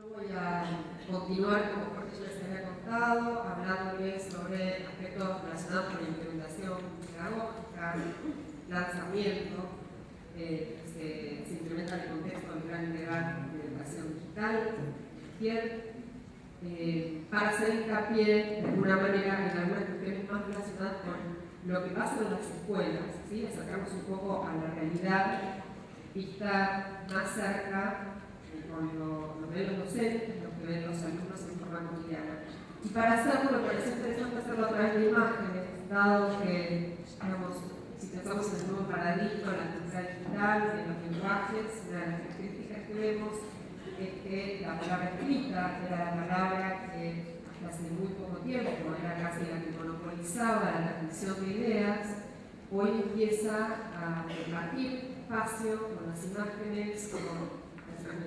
Voy a continuar, como Jorge les había contado, hablándoles sobre aspectos relacionados con la implementación pedagógica, lanzamiento, eh, se, se, implementa en el contexto del plan integral de educación digital, eh, para hacer hincapié de alguna manera en algunas cuestiones más relacionadas con lo que pasa en las escuelas, ¿sí? acercamos un poco a la realidad vista más cerca con lo, que ven los docentes, lo que ven los alumnos en forma cotidiana. Y para hacerlo, me parece interesante hacerlo a través de imágenes, dado que, digamos, si pensamos en el nuevo paradigma, la cultura digital, en los lenguajes, una de las características que vemos es que la palabra escrita era la palabra que hace muy poco tiempo, era casi la que monopolizaba la transmisión de ideas, hoy empieza a compartir espacio con las imágenes, con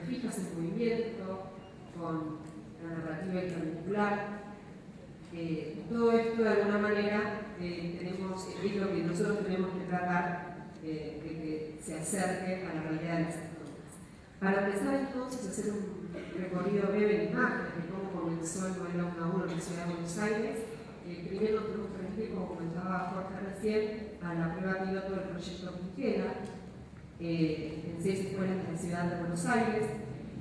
fijas en movimiento, con la narrativa intervincular. Eh, todo esto de alguna manera eh, tenemos, es lo que nosotros tenemos que tratar eh, de que se acerque a la realidad de las cosas. Para empezar entonces hacer un recorrido breve de imágenes de cómo comenzó el modelo 1 a 1 en la ciudad de Buenos Aires, primero tenemos que como comentaba Jorge recién, a la prueba piloto del proyecto Quintela, eh, en seis escuelas de la ciudad de Buenos Aires,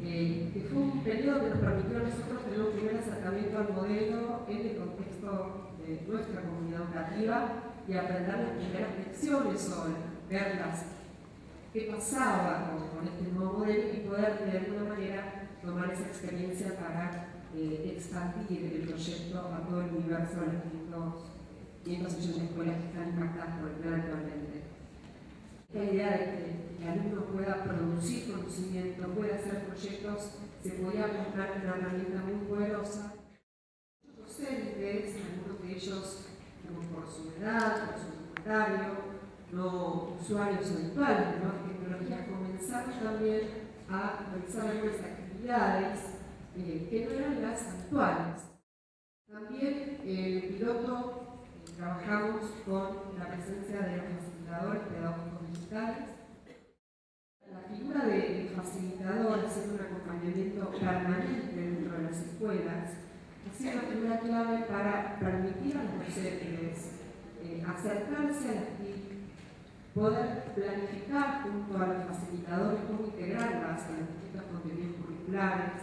eh, que fue un periodo que nos permitió a nosotros tener un primer acercamiento al modelo en el contexto de nuestra comunidad educativa y aprender las primeras lecciones sobre verlas, qué pasaba con, este nuevo modelo y poder de alguna manera tomar esa experiencia para eh, expandir el proyecto a todo el universo de las 580 escuelas que están impactadas por el plan actualmente. La idea de que el alumno pueda producir conocimiento, pueda hacer proyectos, se podía mostrar una herramienta muy poderosa. Muchos docentes, algunos de ellos por su edad, por su comentario, no usuarios habituales de nuevas tecnologías, comenzaron también a realizar algunas actividades eh, que no eran las actuales. También el piloto eh, trabajamos con la presencia de los facilitadores pedagógicos La figura de, facilitador haciendo un acompañamiento permanente dentro de las escuelas ha sido una figura clave para permitir a los docentes eh, acercarse a las poder planificar junto a los facilitadores cómo integrarlas en los distintos contenidos curriculares,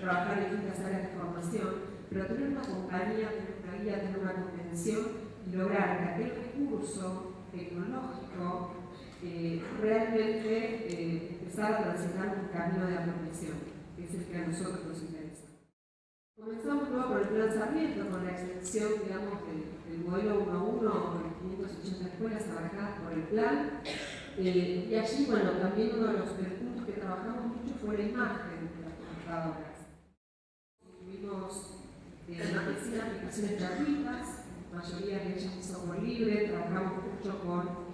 trabajar en distintas áreas de formación, pero tener una compañía, tener una guía, tener una convención y lograr que aquel recurso tecnológico eh, realmente eh, empezara a transitar un camino de apropiación, que es el que a nosotros nos interesa. Comenzamos luego con el lanzamiento, con la extensión, digamos, del, modelo 1 a 1, 580 escuelas trabajadas por el plan. Eh, y allí, bueno, también uno de los puntos que trabajamos mucho fue la imagen de las computadoras. Tuvimos eh, más de 100 aplicaciones gratuitas, la mayoría de ellas en software libre, trabajamos mucho con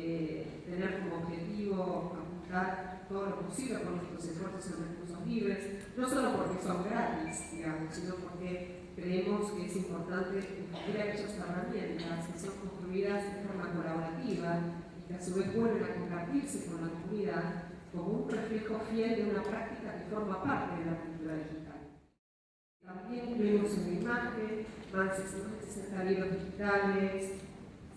eh, tener como objetivo apuntar todo lo posible con nuestros esfuerzos en recursos libres, no solo porque son gratis, digamos, sino porque creemos que es importante discutir aquellas herramientas que son construidas de forma colaborativa y que a su vez vuelven a compartirse con la comunidad como un reflejo fiel de una práctica que forma parte de la cultura digital. También incluimos en la imagen más de 60 libros digitales,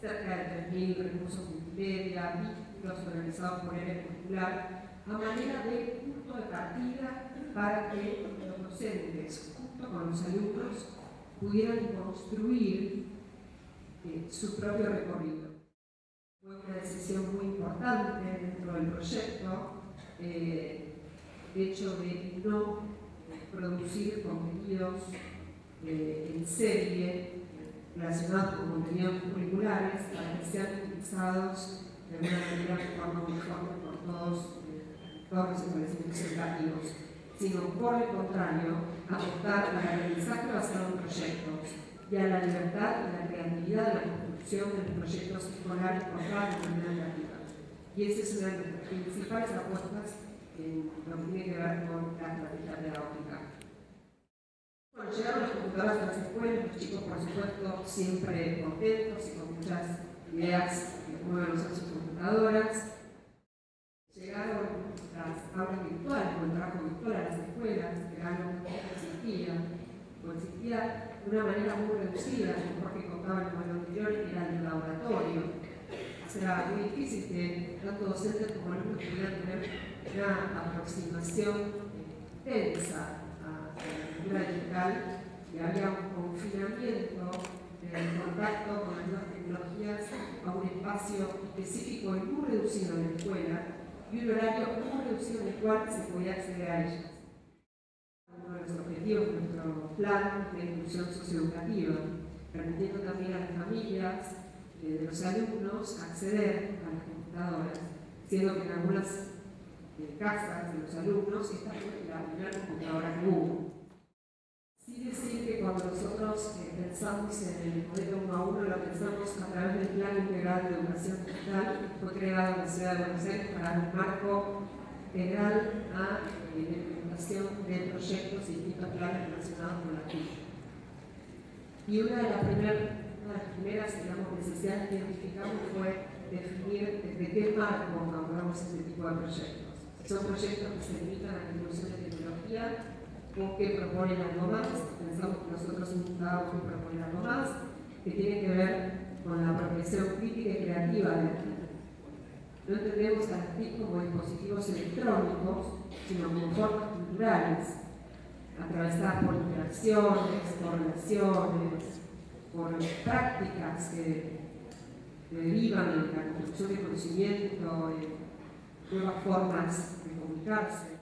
cerca de 3.000 recursos multimedia, vínculos organizados por el curricular, a manera de punto de partida para que los docentes, junto con los alumnos, pudieran construir eh, su propio recorrido. Fue una decisión muy importante dentro del proyecto, eh, el hecho de no producir contenidos eh, en serie relacionados con contenidos curriculares para que sean utilizados de una manera de forma uniforme por todos, todos los establecimientos educativos sino por el contrario, apostar al aprendizaje basado en proyectos y a la libertad y la creatividad de la construcción de los proyectos escolares por cada comunidad educativa. Y esa es una de las principales apuestas en lo que tiene que ver con la estrategia pedagógica. Bueno, llegaron las computadoras a las escuelas, los chicos por supuesto siempre contentos y con muchas ideas que mueven usar sus computadoras. Llegaron las aulas virtuales, con el trabajo virtual a las escuelas, que era algo todavía de una manera muy reducida, como que contaba en el modelo anterior, era el laboratorio. Será muy difícil que tanto docentes como alumnos pudieran tener una aproximación tensa la digital y había un confinamiento del contacto con las nuevas tecnologías a un espacio específico y muy reducido en la escuela y un horario muy reducido en el cual se podía acceder a ellas. Uno de los objetivos de nuestro plan de inclusión socioeducativa, permitiendo también a las familias eh, de los alumnos acceder a las computadoras, siendo que en algunas eh, casas de los alumnos esta fue la primera computadora que hubo. Sí decir que cuando nosotros eh, pensamos en el modelo 1 a 1, lo pensamos a través del Plan Integral de Educación Digital, que fue creado en la Ciudad de Buenos Aires para un marco integral a eh, la implementación de proyectos y distintos planes relacionados con la TIC. Y una de, las primeras, una de las primeras digamos, necesidades que identificamos fue definir desde qué marco abordamos este tipo de proyectos. Son proyectos que se limitan a la inclusión de tecnología o que proponen algo pensamos que nosotros intentábamos que proponer algo más, que tiene que ver con la apropiación crítica y creativa de la. No entendemos a las como dispositivos electrónicos, sino como formas culturales, atravesadas por interacciones, por relaciones, por prácticas que, derivan en la construcción de conocimiento, en nuevas formas de comunicarse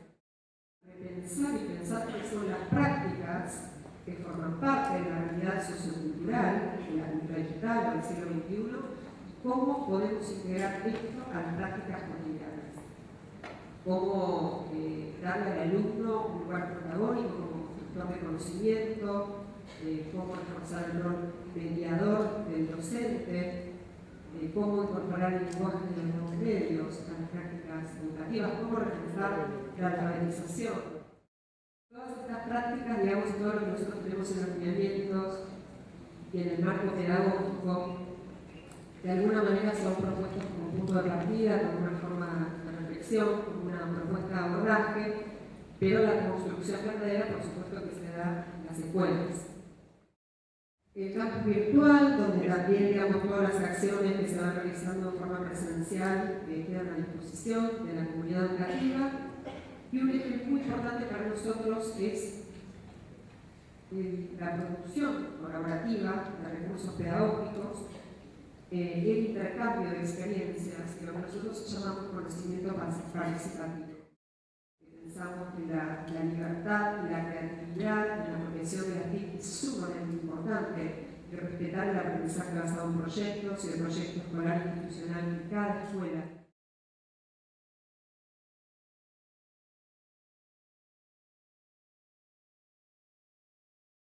pensar y pensar que son las prácticas que forman parte de la realidad sociocultural, de la cultura digital del siglo XXI, cómo podemos integrar esto a las prácticas cotidianas. Cómo eh, darle al alumno un lugar protagónico como constructor de conocimiento, eh, cómo reforzar el rol mediador del docente, eh, cómo incorporar el lenguaje de los medios a las prácticas educativas, cómo reforzar la alfabetización prácticas, todo lo que nosotros tenemos en los lineamientos y en el marco pedagógico, de alguna manera son propuestos como punto de partida, como una forma de reflexión, como una propuesta de abordaje, pero la construcción verdadera, por supuesto, que se da en las escuelas. El campus virtual, donde también digamos, todas las acciones que se van realizando de forma presencial que quedan a disposición de la comunidad educativa, y un eje muy importante para nosotros es eh, la producción colaborativa de recursos pedagógicos, eh, el intercambio de experiencias, que nosotros llamamos conocimiento participativo. Pensamos que la, libertad y la creatividad en la profesión de la TIC es sumamente importante respetar el aprendizaje basado en proyectos y el proyecto escolar institucional en cada escuela